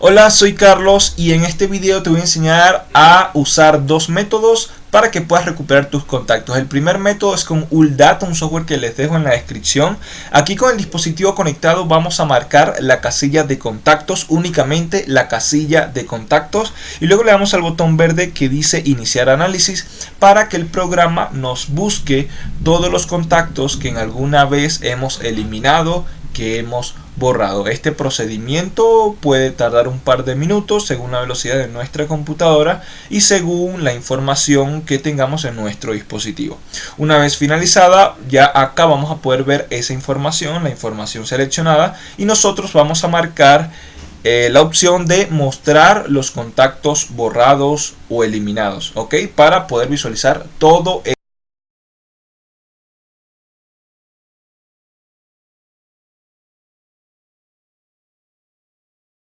Hola, soy Carlos y en este video te voy a enseñar a usar dos métodos para que puedas recuperar tus contactos. El primer método es con Uldata, un software que les dejo en la descripción. Aquí con el dispositivo conectado vamos a marcar la casilla de contactos, únicamente la casilla de contactos. Y luego le damos al botón verde que dice iniciar análisis para que el programa nos busque todos los contactos que en alguna vez hemos eliminado que hemos borrado. Este procedimiento puede tardar un par de minutos según la velocidad de nuestra computadora y según la información que tengamos en nuestro dispositivo. Una vez finalizada, ya acá vamos a poder ver esa información, la información seleccionada y nosotros vamos a marcar eh, la opción de mostrar los contactos borrados o eliminados, ¿ok? Para poder visualizar todo